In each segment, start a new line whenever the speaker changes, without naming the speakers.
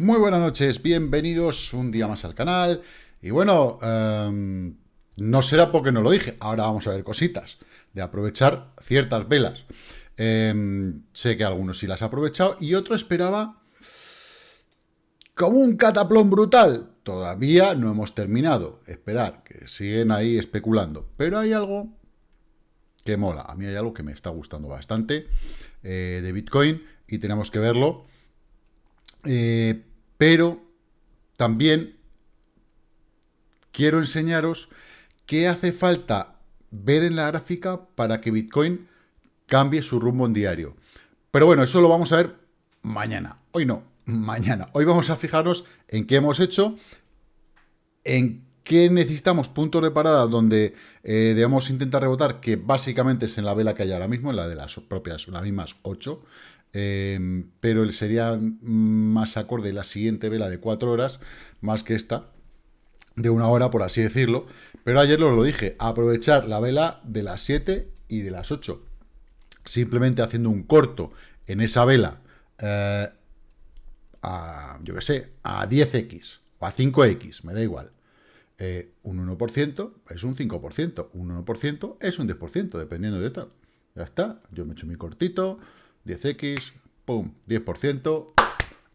Muy buenas noches, bienvenidos un día más al canal. Y bueno, em, no será porque no lo dije, ahora vamos a ver cositas de aprovechar ciertas velas. Em, sé que algunos sí las ha aprovechado y otro esperaba como un cataplón brutal. Todavía no hemos terminado. Esperar, que siguen ahí especulando. Pero hay algo que mola. A mí hay algo que me está gustando bastante eh, de Bitcoin y tenemos que verlo. Eh, pero también quiero enseñaros qué hace falta ver en la gráfica para que Bitcoin cambie su rumbo en diario. Pero bueno, eso lo vamos a ver mañana. Hoy no, mañana. Hoy vamos a fijarnos en qué hemos hecho, en qué necesitamos puntos de parada donde eh, debemos intentar rebotar, que básicamente es en la vela que hay ahora mismo, en la de las propias, las mismas 8. Eh, pero sería más acorde la siguiente vela de 4 horas, más que esta, de una hora, por así decirlo. Pero ayer os lo dije, aprovechar la vela de las 7 y de las 8. Simplemente haciendo un corto en esa vela eh, a, yo qué sé, a 10x o a 5x, me da igual. Eh, un 1% es un 5%, un 1% es un 10%, dependiendo de esto. Ya está, yo me echo mi cortito, 10x, pum, 10%,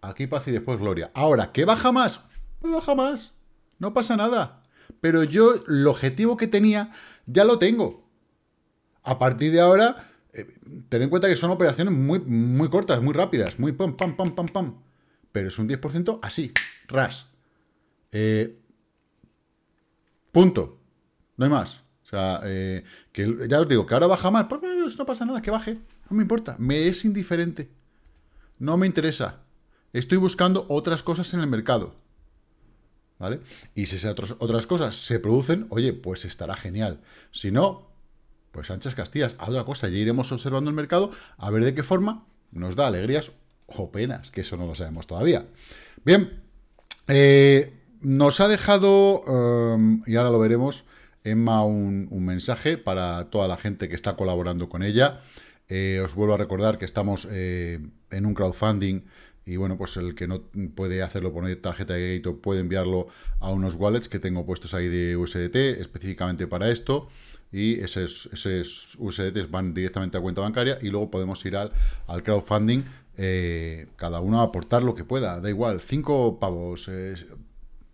aquí paz y después gloria. Ahora, ¿qué baja más? Pues baja más, no pasa nada. Pero yo, el objetivo que tenía, ya lo tengo. A partir de ahora, eh, ten en cuenta que son operaciones muy, muy cortas, muy rápidas, muy pam, pam, pam, pam, pam. Pero es un 10% así, ras. Eh, punto. No hay más. O sea, eh, ya os digo, que ahora baja más, pues no pasa nada, que baje. No me importa, me es indiferente. No me interesa. Estoy buscando otras cosas en el mercado. ¿Vale? Y si esas otras cosas se producen, oye, pues estará genial. Si no, pues anchas castillas, haz otra cosa, ya iremos observando el mercado a ver de qué forma nos da alegrías o penas, que eso no lo sabemos todavía. Bien, eh, nos ha dejado, em, y ahora lo veremos, Emma un, mensaje para toda la gente que está colaborando con ella. Eh, os vuelvo a recordar que estamos eh, en un crowdfunding y bueno, pues el que no puede hacerlo por tarjeta de crédito puede enviarlo a unos wallets que tengo puestos ahí de USDT específicamente para esto y esos, USDT van directamente a cuenta bancaria y luego podemos ir al, al crowdfunding eh, cada uno a aportar lo que pueda, da igual, 5 pavos,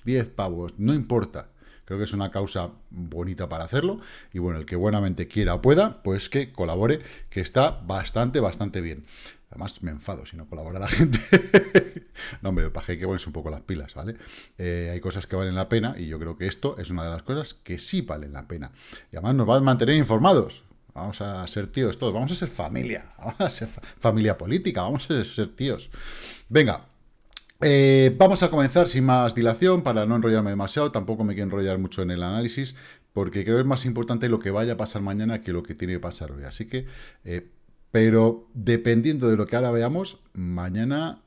10 pavos, no importa. Creo que es una causa bonita para hacerlo. Y bueno, el que buenamente quiera o pueda, pues que colabore, que está bastante, bastante bien. Además, me enfado si no colabora la gente. no, hombre, para que ponerse un poco las pilas, ¿vale? Eh, hay cosas que valen la pena y yo creo que esto es una de las cosas que sí valen la pena. Y además nos va a mantener informados. Vamos a ser tíos todos, vamos a ser familia, vamos a ser familia política, vamos a ser tíos. Venga, eh, vamos a comenzar sin más dilación para no enrollarme demasiado, tampoco me quiero enrollar mucho en el análisis, porque creo que es más importante lo que vaya a pasar mañana que lo que tiene que pasar hoy. Así que, eh, pero dependiendo de lo que ahora veamos, mañana...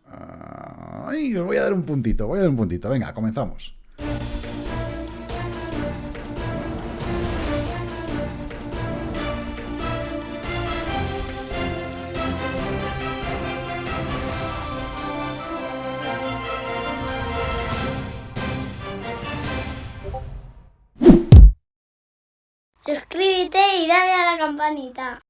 os voy a dar un puntito, voy a dar un puntito. Venga, comenzamos.
Suscríbete y dale a la campanita.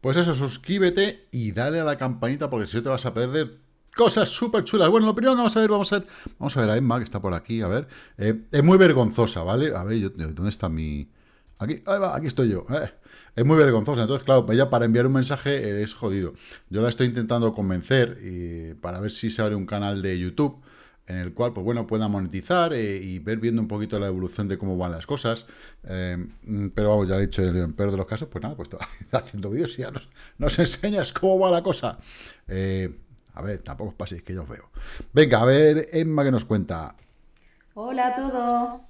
Pues eso, suscríbete y dale a la campanita porque si no te vas a perder cosas súper chulas. Bueno, lo primero que vamos a ver, vamos a ver, vamos a ver a Emma, que está por aquí, a ver. Eh, es muy vergonzosa, ¿vale? A ver, ¿dónde está mi...? Aquí, ahí va, aquí estoy yo. Eh, es muy vergonzosa, entonces, claro, ella para enviar un mensaje es jodido. Yo la estoy intentando convencer y para ver si se abre un canal de YouTube en el cual, pues bueno, pueda monetizar eh, y ver viendo un poquito la evolución de cómo van las cosas. Eh, pero vamos, ya he dicho, en el peor de los casos, pues nada, pues haciendo vídeos y ya nos, enseñas cómo va la cosa. Eh, a ver, tampoco os paséis que yo os veo. Venga, a ver, Emma, que nos cuenta?
Hola a todos.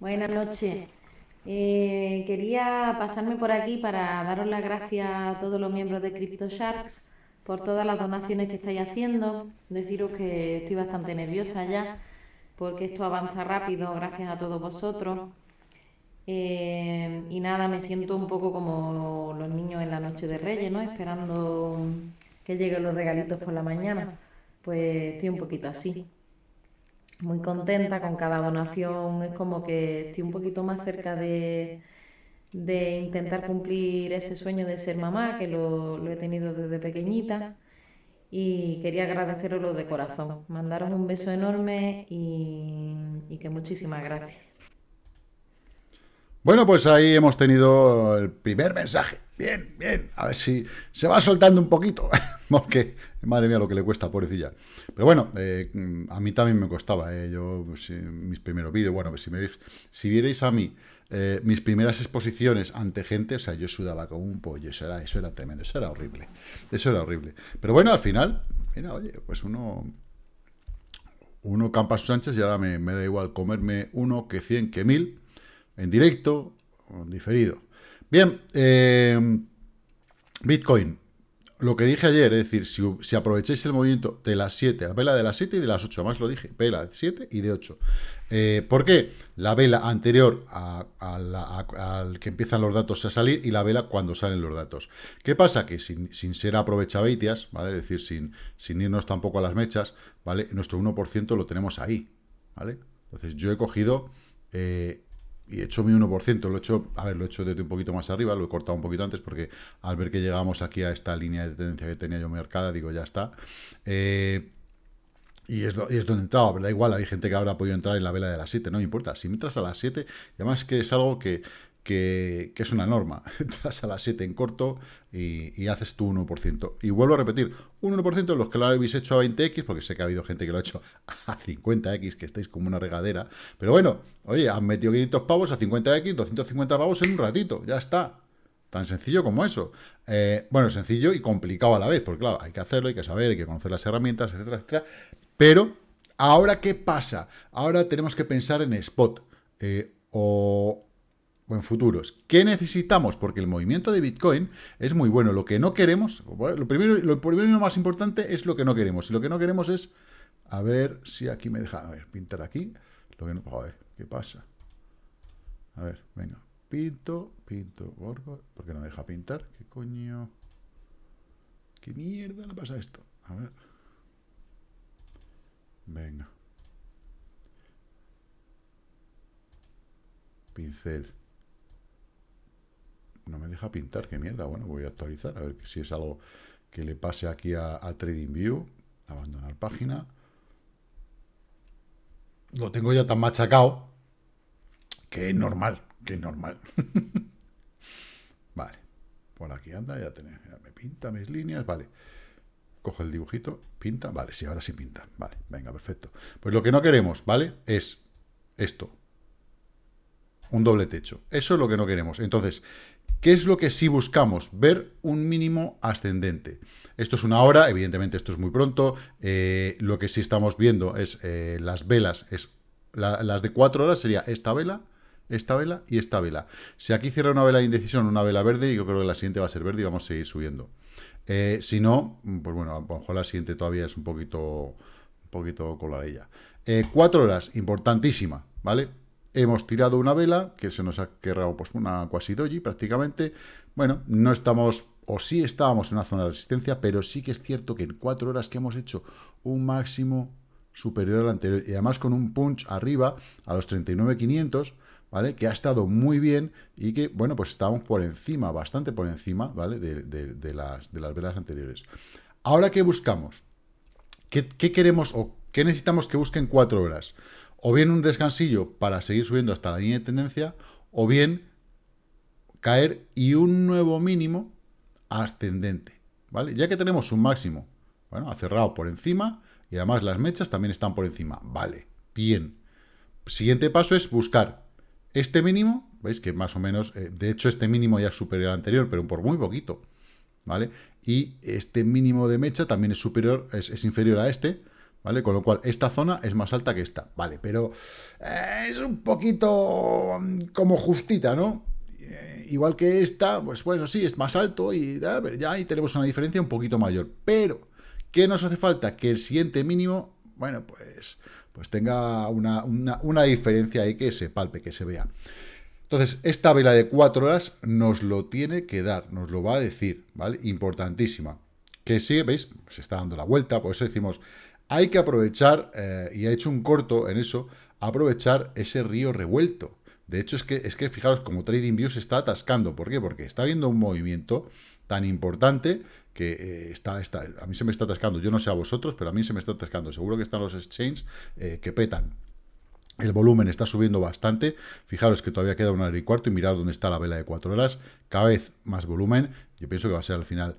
Buenas noches. quería pasarme por aquí para daros las gracias a todos los miembros de CryptoSharks por todas las donaciones que estáis haciendo. Deciros que estoy bastante nerviosa ya, porque esto avanza rápido gracias a todos vosotros. Eh, y nada, me siento un poco como los niños en la noche de Reyes, ¿no? Esperando que lleguen los regalitos por la mañana. Pues estoy un poquito así. Muy contenta con cada donación, es como que estoy un poquito más cerca de, de intentar cumplir ese sueño de ser mamá, que lo, he tenido desde pequeñita y quería agradeceroslo de corazón. Mandaros un beso enorme y, que muchísimas gracias.
Bueno, pues ahí hemos tenido el primer mensaje. Bien, bien. A ver si se va soltando un poquito. Porque, madre mía, lo que le cuesta, pobrecilla. Pero bueno, eh, a mí también me costaba. Eh. Yo, pues, mis primeros vídeos, bueno, pues si, me, si vierais a mí eh, mis primeras exposiciones ante gente, o sea, yo sudaba como un pollo. Eso era, eso era tremendo, eso era horrible. Eso era horrible. Pero bueno, al final, mira, oye, pues uno uno campa sus anchas y ahora me, me da igual comerme uno que cien que mil en directo o diferido. Bien, eh, Bitcoin. Lo que dije ayer, es decir, si, aprovecháis el movimiento de las 7, la vela de las 7 y de las 8, además lo dije, vela de 7 y de 8. Eh, ¿Por qué? La vela anterior al que empiezan los datos a salir y la vela cuando salen los datos. ¿Qué pasa? Que sin, ser aprovechabeitias, ¿vale? Es decir, sin, sin irnos tampoco a las mechas, ¿vale? Nuestro 1% lo tenemos ahí, ¿vale? Entonces yo he cogido eh, y he hecho mi 1%, lo he hecho, a ver, lo he hecho desde un poquito más arriba, lo he cortado un poquito antes porque al ver que llegamos aquí a esta línea de tendencia que tenía yo marcada, digo, ya está. Eh, y es, es, donde entraba, pero da igual, hay gente que ahora ha podido entrar en la vela de las 7, no importa, si entras a las 7, y además que es algo que, que, es una norma. Entras a las 7 en corto y, haces tu 1%. Y vuelvo a repetir, un 1% de los que lo habéis hecho a 20x, porque sé que ha habido gente que lo ha hecho a 50x, que estáis como una regadera. Pero bueno, oye, han metido 500 pavos a 50x, 250 pavos en un ratito, ya está. Tan sencillo como eso. Eh, bueno, sencillo y complicado a la vez, porque claro, hay que hacerlo, hay que saber, hay que conocer las herramientas, etcétera, etcétera. Pero, ¿ahora qué pasa? Ahora tenemos que pensar en spot. Eh, o, o en futuros. ¿Qué necesitamos? Porque el movimiento de Bitcoin es muy bueno. Lo que no queremos, lo primero, lo primero y lo más importante es lo que no queremos. Y lo que no queremos es, a ver si aquí me deja, a ver, pintar aquí. Lo que no, ¿qué pasa? A ver, venga, pinto, pinto, borgo, ¿por qué no deja pintar? ¿Qué coño? ¿Qué mierda le pasa a esto? A ver. Venga. Pincel no me deja pintar, qué mierda. Bueno, voy a actualizar, a ver si es algo que le pase aquí a, TradingView. Abandonar página. Lo tengo ya tan machacado que es normal, que es normal. vale, por aquí anda, ya, ya me pinta mis líneas, vale. Coge el dibujito, pinta, vale, sí, ahora sí pinta, vale, venga, perfecto. Pues lo que no queremos, ¿vale? Es esto, un doble techo. Eso es lo que no queremos. Entonces, ¿Qué es lo que sí buscamos? Ver un mínimo ascendente. Esto es una hora, evidentemente esto es muy pronto. Eh, lo que sí estamos viendo es eh, las velas, es las de cuatro horas sería esta vela, esta vela y esta vela. Si aquí cierra una vela de indecisión, una vela verde, yo creo que la siguiente va a ser verde y vamos a seguir subiendo. Eh, si no, pues bueno, a lo mejor la siguiente todavía es un poquito, un poquito coladilla. cuatro horas, importantísima, ¿vale? Hemos tirado una vela, que se nos ha quedado pues, una quasi doji prácticamente. Bueno, no estamos, o sí estábamos en una zona de resistencia, pero sí que es cierto que en cuatro horas que hemos hecho un máximo superior al anterior, y además con un punch arriba a los 39.500, ¿vale? Que ha estado muy bien y que, bueno, pues estábamos por encima, bastante por encima, ¿vale? De, las, de las velas anteriores. Ahora, ¿qué buscamos? ¿Qué, ¿Qué, queremos o qué necesitamos que busquen cuatro horas? O bien un descansillo para seguir subiendo hasta la línea de tendencia, o bien caer y un nuevo mínimo ascendente, ¿vale? Ya que tenemos un máximo, bueno, ha cerrado por encima, y además las mechas también están por encima, vale, bien. Siguiente paso es buscar este mínimo, veis que más o menos, eh, de hecho este mínimo ya es superior al anterior, pero por muy poquito, ¿vale? Y este mínimo de mecha también es superior, es inferior a este, ¿vale? Con lo cual, esta zona es más alta que esta, ¿vale? Pero eh, es un poquito mm, como justita, ¿no? Eh, igual que esta, pues bueno, sí, es más alto y ya ahí tenemos una diferencia un poquito mayor. Pero, ¿qué nos hace falta? Que el siguiente mínimo, bueno, pues, pues tenga una, una diferencia ahí que se palpe, que se vea. Entonces, esta vela de 4 horas nos lo tiene que dar, nos lo va a decir, ¿vale? Importantísima. que sigue, ¿veis? Se está dando la vuelta, por eso decimos, hay que aprovechar, eh, y ha hecho un corto en eso, aprovechar ese río revuelto. De hecho, es que, es que fijaros, como TradingView se está atascando. ¿Por qué? Porque está habiendo un movimiento tan importante que eh, está, está, a mí se me está atascando. Yo no sé a vosotros, pero a mí se me está atascando. Seguro que están los exchanges eh, que petan. El volumen está subiendo bastante. Fijaros que todavía queda una hora y cuarto y mirad dónde está la vela de cuatro horas. Cada vez más volumen. Yo pienso que va a ser al final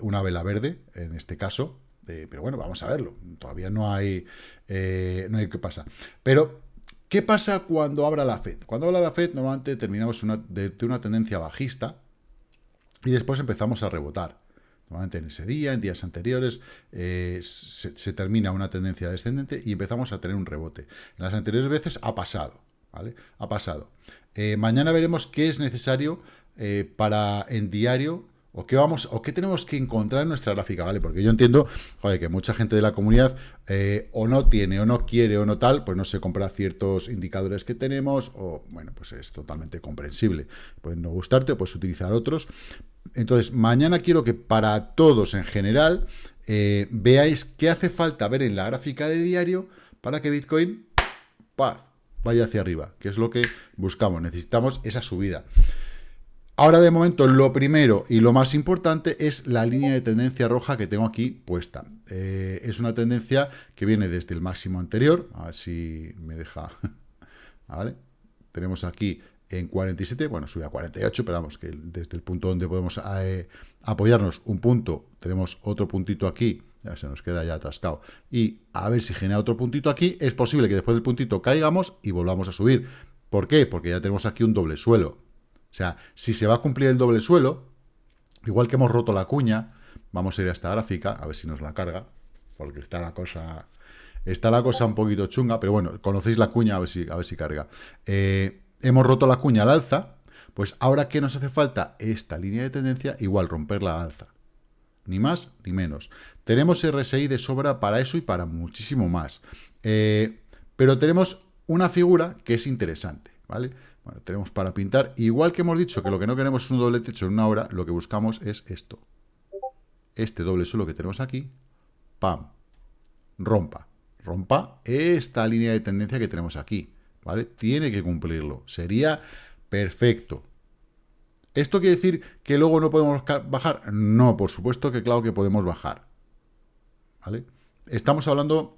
una vela verde, en este caso. Pero bueno, vamos a verlo. Todavía no hay, no hay qué pasa. Pero ¿Qué pasa cuando abra la Fed? Cuando abra la Fed, normalmente terminamos de, una tendencia bajista y después empezamos a rebotar. Normalmente en ese día, en días anteriores, eh, se, termina una tendencia descendente y empezamos a tener un rebote. En las anteriores veces ha pasado, ¿vale? Ha pasado. Eh, mañana veremos qué es necesario eh, para en diario o qué vamos, o qué tenemos que encontrar en nuestra gráfica, ¿vale? Porque yo entiendo, joder, que mucha gente de la comunidad eh, o no tiene, o no quiere, o no tal, pues no se compra ciertos indicadores que tenemos, o bueno, pues es totalmente comprensible. Pueden no gustarte, o puedes utilizar otros. Entonces, mañana quiero que para todos en general eh, veáis qué hace falta ver en la gráfica de diario para que Bitcoin vaya hacia arriba, que es lo que buscamos. Necesitamos esa subida. Ahora de momento lo primero y lo más importante es la línea de tendencia roja que tengo aquí puesta. Eh, es una tendencia que viene desde el máximo anterior, a ver si me deja, ¿vale? Tenemos aquí en 47, bueno, sube a 48, pero vamos, que desde el punto donde podemos eh, apoyarnos un punto, tenemos otro puntito aquí, ya se nos queda ya atascado, y a ver si genera otro puntito aquí, es posible que después del puntito caigamos y volvamos a subir. ¿Por qué? Porque ya tenemos aquí un doble suelo, sea, si se va a cumplir el doble suelo, igual que hemos roto la cuña, vamos a ir a esta gráfica, a ver si nos la carga, porque está la cosa... Está la cosa un poquito chunga, pero bueno, conocéis la cuña, a ver si, a ver si carga. Eh, hemos roto la cuña al alza, pues ahora ¿qué nos hace falta? Esta línea de tendencia, igual romperla al alza. Ni más ni menos. Tenemos RSI de sobra para eso y para muchísimo más. Eh, pero tenemos una figura que es interesante, ¿vale? Bueno, tenemos para pintar. Igual que hemos dicho que lo que no queremos es un doble techo en una hora, lo que buscamos es esto. Este doble suelo que tenemos aquí, ¡pam! Rompa. Rompa esta línea de tendencia que tenemos aquí, ¿vale? Tiene que cumplirlo. Sería perfecto. ¿Esto quiere decir que luego no podemos bajar? No, por supuesto que claro que podemos bajar. ¿Vale? Estamos hablando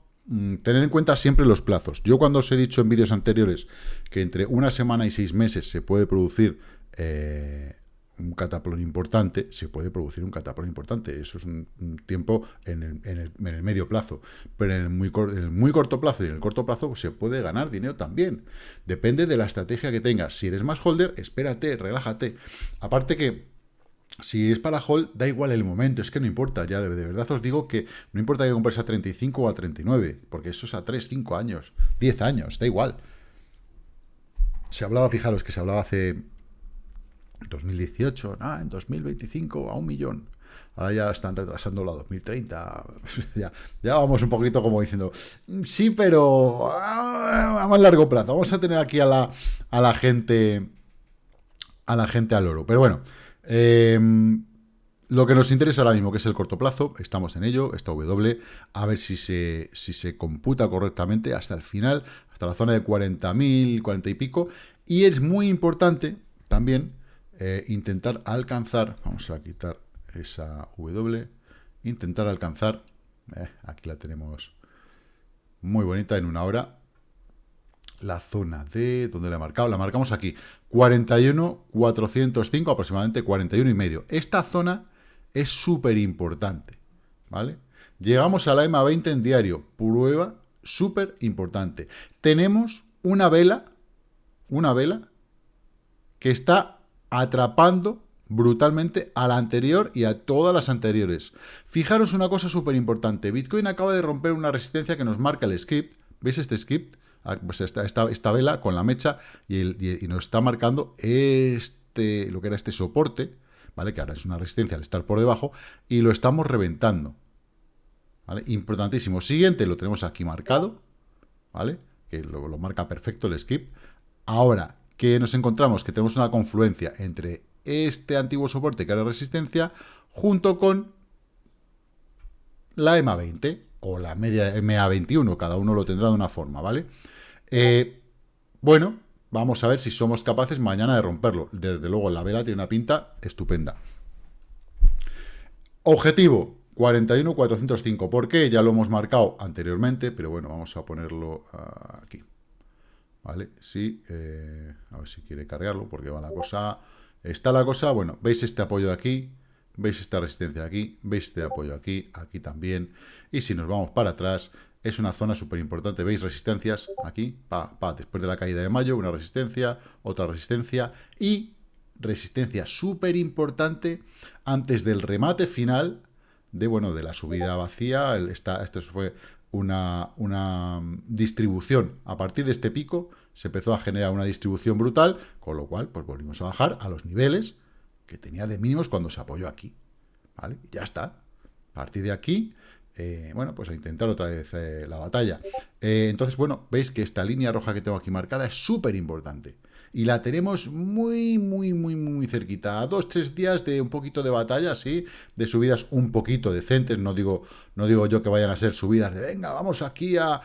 tener en cuenta siempre los plazos. Yo cuando os he dicho en vídeos anteriores que entre una semana y seis meses se puede producir eh, un cataplón importante, se puede producir un cataplón importante. Eso es un, tiempo en el, medio plazo. Pero en el, muy corto plazo y en el corto plazo se puede ganar dinero también. Depende de la estrategia que tengas. Si eres más holder, espérate, relájate. Aparte que si es para hold, da igual el momento, es que no importa, ya de, verdad os digo que no importa que compres a 35 o a 39, porque eso es a 3, 5 años, 10 años, da igual. Se hablaba, fijaros que se hablaba hace 2018, ah, en 2025 a un millón. Ahora ya están retrasándolo a 2030. ya, ya vamos un poquito como diciendo, sí, pero ah, a más largo plazo. Vamos a tener aquí a la, a la gente a la gente al oro. Pero bueno, Em, lo que nos interesa ahora mismo, que es el corto plazo, estamos en ello, esta W, a ver si se, si se computa correctamente hasta el final, hasta la zona de 40.000, 40 y pico, y es muy importante también eh, intentar alcanzar, vamos a quitar esa W, intentar alcanzar, eh, aquí la tenemos muy bonita en una hora, la zona de, ¿dónde la he marcado? La marcamos aquí, 41, 405, aproximadamente 41 y medio. Esta zona es súper importante, ¿vale? Llegamos a la EMA 20 en diario, prueba súper importante. Tenemos una vela, una vela, que está atrapando brutalmente a la anterior y a todas las anteriores. Fijaros una cosa súper importante, Bitcoin acaba de romper una resistencia que nos marca el script, ¿veis este script? Ah, pues esta, vela con la mecha y, nos está marcando este, lo que era este soporte, ¿vale? Que ahora es una resistencia al estar por debajo, y lo estamos reventando. ¿Vale? Importantísimo. Siguiente lo tenemos aquí marcado, ¿vale? Que lo, lo marca perfecto el skip. Ahora, que nos encontramos? Que tenemos una confluencia entre este antiguo soporte que era resistencia, junto con la EMA 20 o la media EMA 21, cada uno lo tendrá de una forma, ¿vale? Eh, bueno, vamos a ver si somos capaces mañana de romperlo. Desde luego, la vela tiene una pinta estupenda. Objetivo, 41.405. ¿Por qué? Ya lo hemos marcado anteriormente, pero bueno, vamos a ponerlo aquí. ¿Vale? Sí, eh, a ver si quiere cargarlo, porque va la cosa... Está la cosa, bueno, veis este apoyo de aquí, veis esta resistencia aquí, veis este apoyo aquí, aquí también. Y si nos vamos para atrás, es una zona súper importante. ¿Veis resistencias? Aquí, pa, después de la caída de mayo, una resistencia, otra resistencia y resistencia súper importante antes del remate final de, bueno, de la subida vacía, esta, esto fue una, una distribución. A partir de este pico se empezó a generar una distribución brutal, con lo cual pues volvimos a bajar a los niveles que tenía de mínimos cuando se apoyó aquí. ¿Vale? Ya está. A partir de aquí, eh, bueno, pues a intentar otra vez eh, la batalla. Eh, entonces, bueno, veis que esta línea roja que tengo aquí marcada es súper importante y la tenemos muy, muy, muy, muy cerquita. A dos, tres días de un poquito de batalla, sí, de subidas un poquito decentes. No digo, no digo yo que vayan a ser subidas de, venga, vamos aquí a,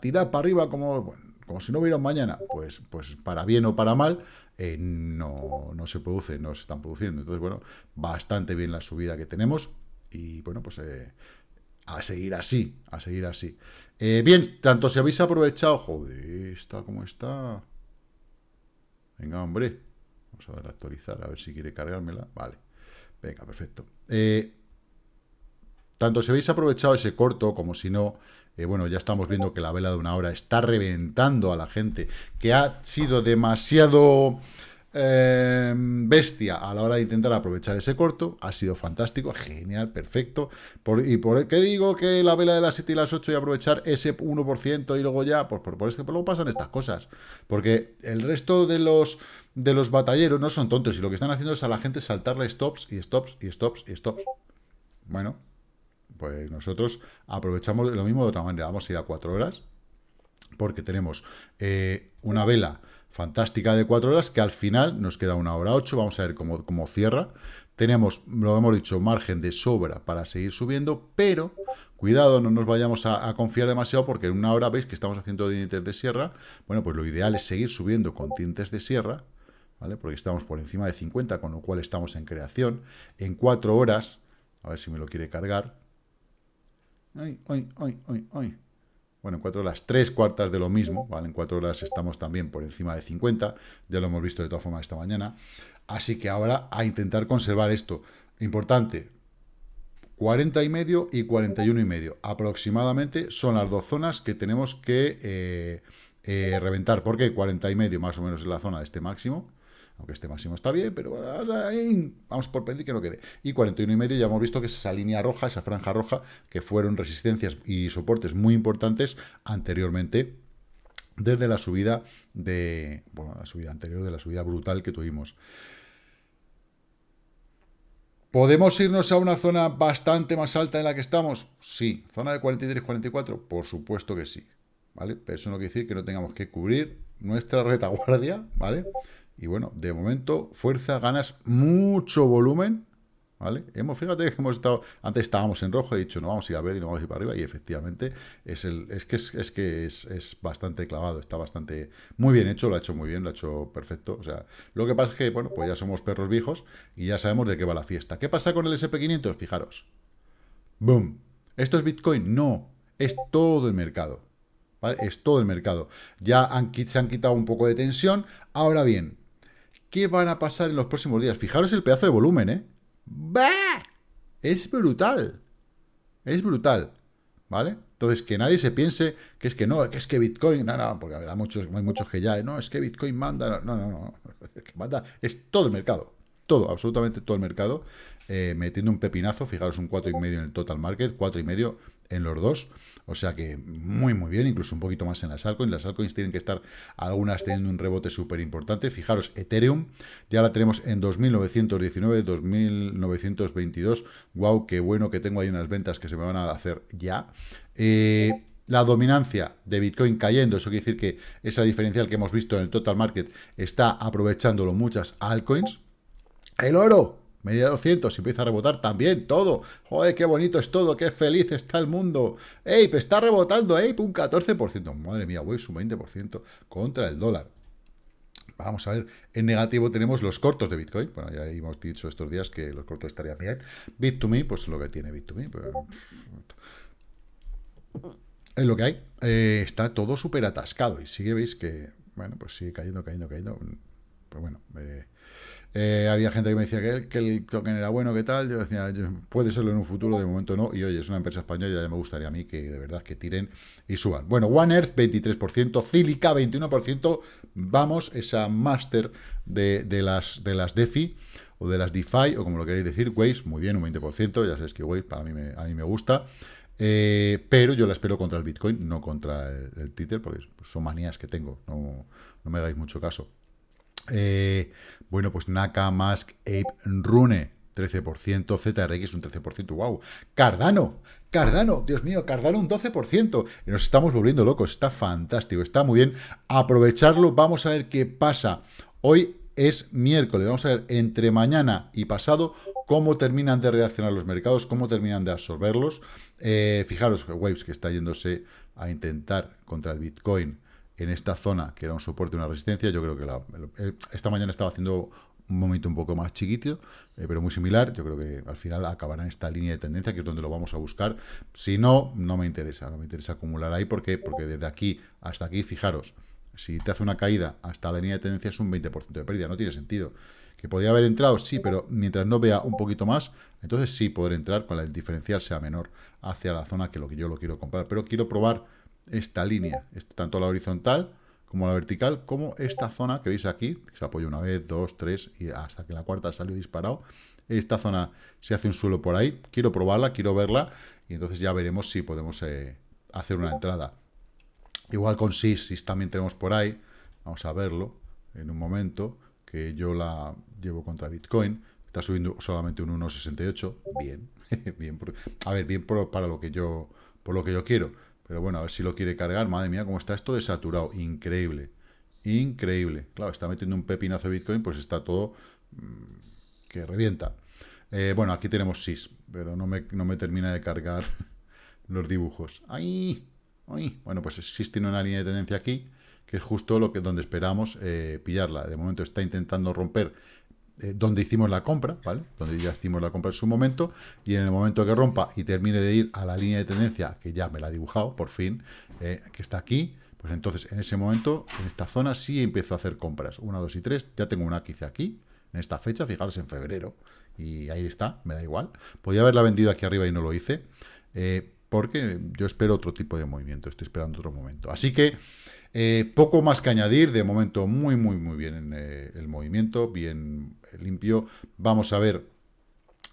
tirar para arriba como, como si no hubiera un mañana. Pues, pues para bien o para mal, eh, no, no se produce, no se están produciendo. Entonces, bueno, bastante bien la subida que tenemos y, bueno, pues... Eh, a seguir así, a seguir así. Eh, bien, tanto si habéis aprovechado... Joder, está como está... Venga, hombre. Vamos a dar a actualizar, a ver si quiere cargármela. Vale. Venga, perfecto. Tanto si habéis aprovechado ese corto como si no, eh, bueno, ya estamos viendo que la vela de una hora está reventando a la gente, que ha sido demasiado Em, bestia a la hora de intentar aprovechar ese corto. Ha sido fantástico, genial, perfecto. ¿Y por qué digo que la vela de las 7 y las 8 y aprovechar ese 1% y luego ya? Pues por, por, por, luego pasan estas cosas. Porque el resto de los, de los batalleros no son tontos y lo que están haciendo es a la gente saltarle stops y stops y stops y stops. Bueno, pues nosotros aprovechamos lo mismo de otra manera. Vamos a ir a 4 horas porque tenemos eh, una vela fantástica de cuatro horas, que al final nos queda una hora ocho, vamos a ver cómo, cómo cierra. Tenemos, lo hemos dicho, margen de sobra para seguir subiendo, pero cuidado, no nos vayamos a, confiar demasiado porque en una hora veis que estamos haciendo dientes de sierra. Bueno, pues lo ideal es seguir subiendo con tintes de sierra, ¿vale? Porque estamos por encima de 50, con lo cual estamos en creación. En cuatro horas, a ver si me lo quiere cargar. Ay. Bueno, en cuatro horas, tres cuartas de lo mismo, ¿vale? En cuatro horas estamos también por encima de 50, ya lo hemos visto de todas formas esta mañana. Así que ahora a intentar conservar esto. Importante, 40 y medio y 41 y medio. Aproximadamente son las dos zonas que tenemos que eh, eh, reventar. ¿Por qué? 40 y medio más o menos es la zona de este máximo aunque este máximo está bien, pero vamos por pedir que no quede. Y 41 y medio ya hemos visto que es esa línea roja, esa franja roja, que fueron resistencias y soportes muy importantes anteriormente, desde la subida de, bueno, la subida anterior, de la subida brutal que tuvimos. ¿Podemos irnos a una zona bastante más alta en la que estamos? Sí. ¿Zona de 43-44? Por supuesto que sí. ¿Vale? Pero eso no quiere decir que no tengamos que cubrir nuestra retaguardia, ¿vale? Y bueno, de momento, fuerza, ganas, mucho volumen, ¿vale? Hemos, fíjate que hemos estado, antes estábamos en rojo, he dicho, no vamos a ir a ver y no vamos a ir para arriba, y efectivamente, es, el, es que, es, que es, bastante clavado, está bastante, muy bien hecho, lo ha hecho muy bien, lo ha hecho perfecto, o sea, lo que pasa es que, bueno, pues ya somos perros viejos y ya sabemos de qué va la fiesta. ¿Qué pasa con el SP500? Fijaros, boom, ¿esto es Bitcoin? No, es todo el mercado, ¿vale? Es todo el mercado. Ya se han quitado un poco de tensión, ahora bien, ¿Qué van a pasar en los próximos días? Fijaros el pedazo de volumen, ¿eh? ¡Bah! Es brutal. Es brutal. ¿Vale? Entonces, que nadie se piense que es que no, que es que Bitcoin, no, no, porque habrá muchos, hay muchos que ya, no, es que Bitcoin manda, no, no, no, que manda, es todo el mercado, todo, absolutamente todo el mercado, eh, metiendo un pepinazo, fijaros un 4,5 en el total market, 4,5 en los dos, o sea que muy, muy bien, incluso un poquito más en las altcoins. Las altcoins tienen que estar algunas teniendo un rebote súper importante. Fijaros, Ethereum ya la tenemos en 2.919, 2.922. Wow, qué bueno que tengo ahí unas ventas que se me van a hacer ya. Eh, la dominancia de Bitcoin cayendo, eso quiere decir que esa diferencial que hemos visto en el total market está aprovechándolo muchas altcoins. El oro, media de 200 y empieza a rebotar también todo. Joder, qué bonito es todo, qué feliz está el mundo. ¡Ey, está rebotando, ey, un 14%. Madre mía, Waves un 20% contra el dólar. Vamos a ver, en negativo tenemos los cortos de Bitcoin. Bueno, ya hemos dicho estos días que los cortos estarían bien. Bit2Me, pues lo que tiene Bit2Me. Pues, es lo que hay. Eh, está todo súper atascado y sigue, veis que, bueno, pues sigue cayendo, cayendo, cayendo. Pues bueno, eh, eh, había gente que me decía que el, token era bueno, que tal. Yo decía, puede serlo en un futuro, de momento no. Y oye, es una empresa española ya me gustaría a mí que de verdad que tiren y suban. Bueno, One Earth 23%, Cilica 21%. Vamos, esa máster de, las, de las DeFi o de las DeFi, o como lo queréis decir, Waves, muy bien, un 20%. Ya sabéis que Waves para mí me, a mí me gusta. Eh, pero yo la espero contra el Bitcoin, no contra el, el Tether, porque son manías que tengo, no, no me hagáis mucho caso. Eh, bueno, pues Naka, Mask, Ape, Rune, 13%, ZRX un 13%, wow. Cardano, Cardano, Dios mío, Cardano un 12%. Y nos estamos volviendo locos, está fantástico, está muy bien. Aprovecharlo, vamos a ver qué pasa. Hoy es miércoles, vamos a ver entre mañana y pasado cómo terminan de reaccionar los mercados, cómo terminan de absorberlos. Eh, fijaros, Waves que está yéndose a intentar contra el Bitcoin en esta zona, que era un soporte, una resistencia, yo creo que la, eh, esta mañana estaba haciendo un momento un poco más chiquito, eh, pero muy similar. Yo creo que al final acabará en esta línea de tendencia, que es donde lo vamos a buscar. Si no, no me interesa, no me interesa acumular ahí. ¿Por qué? Porque desde aquí hasta aquí, fijaros, si te hace una caída hasta la línea de tendencia es un 20% de pérdida, no tiene sentido. Que podría haber entrado, sí, pero mientras no vea un poquito más, entonces sí poder entrar con el diferencial sea menor hacia la zona que lo que yo lo quiero comprar. Pero quiero probar esta línea, tanto la horizontal como la vertical, como esta zona que veis aquí, se apoya una vez, dos, tres, y hasta que la cuarta salió disparado. Esta zona se hace un suelo por ahí, quiero probarla, quiero verla, y entonces ya veremos si podemos eh, hacer una entrada. Igual con SIS, SIS también tenemos por ahí, vamos a verlo en un momento, que yo la llevo contra Bitcoin, está subiendo solamente un 1.68, bien, bien, a ver, bien para lo que yo, por lo que yo quiero pero bueno, a ver si lo quiere cargar. Madre mía, cómo está esto desaturado. Increíble. Increíble. Claro, está metiendo un pepinazo de Bitcoin, pues está todo mm, que revienta. Eh, bueno, aquí tenemos SIS, pero no me, no me termina de cargar los dibujos. ¡Ay! ¡Ay! Bueno, pues SIS tiene una línea de tendencia aquí, que es justo lo que donde esperamos eh, pillarla. De momento está intentando romper eh, donde hicimos la compra, ¿vale? Donde ya hicimos la compra en su momento, y en el momento que rompa y termine de ir a la línea de tendencia, que ya me la ha dibujado, por fin, eh, que está aquí, pues entonces en ese momento, en esta zona, sí empiezo a hacer compras. 1, 2 y 3, ya tengo una que hice aquí, en esta fecha, fijaros, en febrero, y ahí está, me da igual. Podía haberla vendido aquí arriba y no lo hice, eh, porque yo espero otro tipo de movimiento, estoy esperando otro momento. Así que eh, poco más que añadir, de momento muy, muy, muy bien en eh, el movimiento, bien limpio. Vamos a ver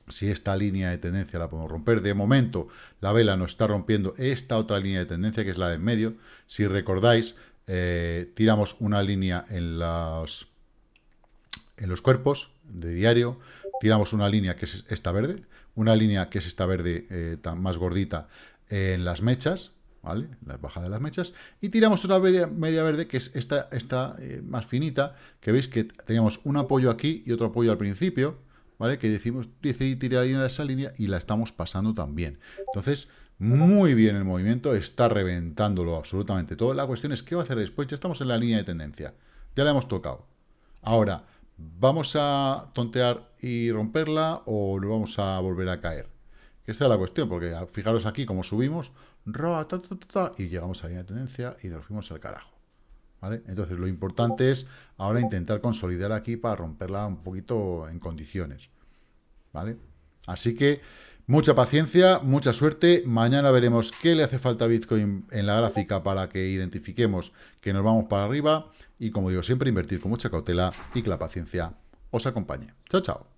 si esta línea de tendencia la podemos romper. De momento, la vela nos está rompiendo esta otra línea de tendencia, que es la de en medio. Si recordáis, eh, tiramos una línea en en los cuerpos de diario, tiramos una línea que es esta verde, una línea que es esta verde más gordita en las mechas, ¿vale? La bajada de las mechas, y tiramos otra media, verde, que es esta, esta eh, más finita, que veis que teníamos un apoyo aquí y otro apoyo al principio, ¿vale? Que decimos, decidí tirar en esa línea y la estamos pasando también. Entonces, muy bien el movimiento, está reventándolo absolutamente todo. La cuestión es, ¿qué va a hacer después? Ya estamos en la línea de tendencia, ya la hemos tocado. Ahora, ¿vamos a tontear y romperla o lo vamos a volver a caer? Esta es la cuestión, porque fijaros aquí como subimos, y llegamos a la línea de tendencia y nos fuimos al carajo. Entonces lo importante es ahora intentar consolidar aquí para romperla un poquito en condiciones. ¿vale? Así que mucha paciencia, mucha suerte. Mañana veremos qué le hace falta a Bitcoin en la gráfica para que identifiquemos que nos vamos para arriba. Y como digo siempre, invertir con mucha cautela y que la paciencia os acompañe. Chao, chao.